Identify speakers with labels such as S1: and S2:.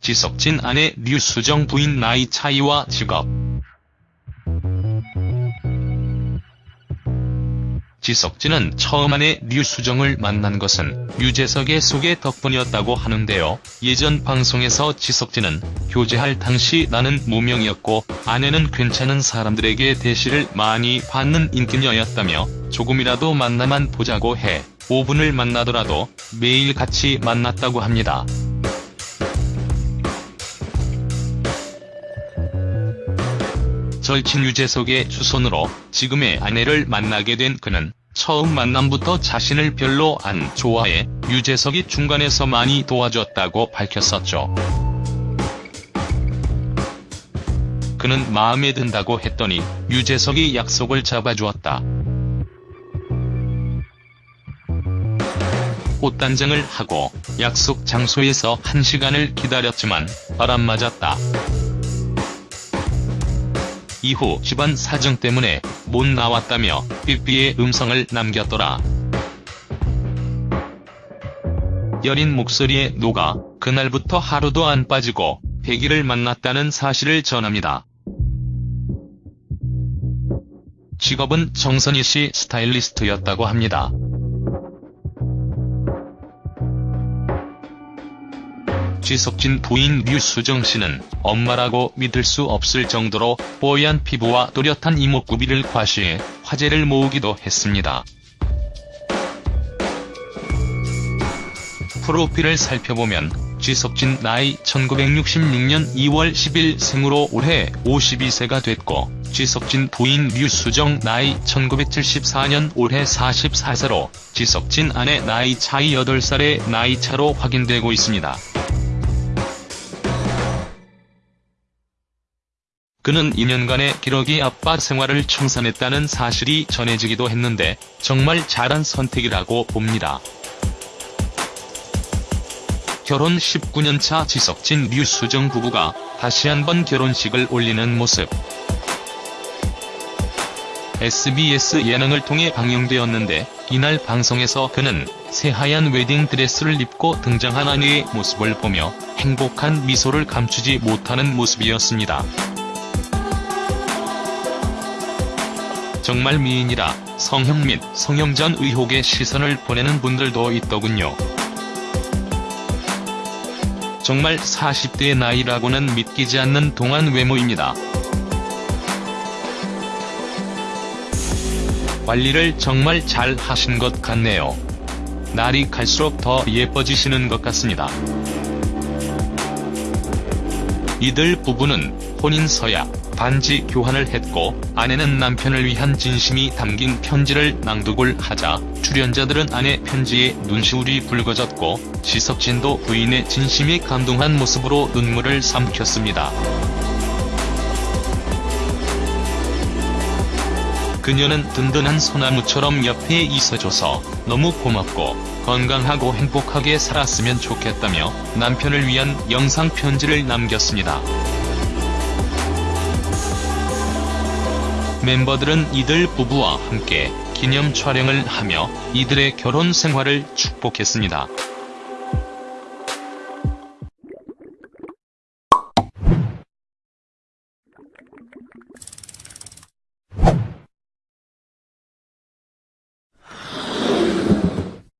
S1: 지석진 아내 류수정 부인 나이 차이와 직업 지석진은 처음 아내 류수정을 만난 것은 유재석의 소개 덕분이었다고 하는데요. 예전 방송에서 지석진은 교제할 당시 나는 무명이었고 아내는 괜찮은 사람들에게 대시를 많이 받는 인기녀였다며 조금이라도 만나만 보자고 해 5분을 만나더라도 매일 같이 만났다고 합니다. 절친 유재석의 주선으로 지금의 아내를 만나게 된 그는 처음 만남부터 자신을 별로 안 좋아해 유재석이 중간에서 많이 도와줬다고 밝혔었죠. 그는 마음에 든다고 했더니 유재석이 약속을 잡아주었다. 꽃단장을 하고 약속 장소에서 한 시간을 기다렸지만 바람 맞았다. 이후 집안 사정 때문에 못 나왔다며 삐삐의 음성을 남겼더라. 여린 목소리에 녹아 그날부터 하루도 안 빠지고 100일을 만났다는 사실을 전합니다. 직업은 정선희 씨 스타일리스트였다고 합니다. 지석진 부인 류수정 씨는 엄마라고 믿을 수 없을 정도로 뽀얀 피부와 또렷한 이목구비를 과시해 화제를 모으기도 했습니다. 프로필을 살펴보면 지석진 나이 1966년 2월 10일 생으로 올해 52세가 됐고 지석진 부인 류수정 나이 1974년 올해 44세로 지석진 아내 나이 차이 8살의 나이 차로 확인되고 있습니다. 그는 2년간의 기러기 아빠 생활을 청산했다는 사실이 전해지기도 했는데 정말 잘한 선택이라고 봅니다. 결혼 19년차 지석진 류수정 부부가 다시 한번 결혼식을 올리는 모습. SBS 예능을 통해 방영되었는데 이날 방송에서 그는 새하얀 웨딩 드레스를 입고 등장한 아내의 모습을 보며 행복한 미소를 감추지 못하는 모습이었습니다. 정말 미인이라 성형 및 성형 전 의혹에 시선을 보내는 분들도 있더군요. 정말 40대의 나이라고는 믿기지 않는 동안 외모입니다. 관리를 정말 잘 하신 것 같네요. 날이 갈수록 더 예뻐지시는 것 같습니다. 이들 부부는 혼인 서약, 반지 교환을 했고 아내는 남편을 위한 진심이 담긴 편지를 낭독을 하자 출연자들은 아내 편지에 눈시울이 붉어졌고 지석진도 부인의 진심이 감동한 모습으로 눈물을 삼켰습니다. 그녀는 든든한 소나무처럼 옆에 있어줘서 너무 고맙고 건강하고 행복하게 살았으면 좋겠다며 남편을 위한 영상 편지를 남겼습니다. 멤버들은 이들 부부와 함께 기념 촬영을 하며 이들의 결혼 생활을 축복했습니다.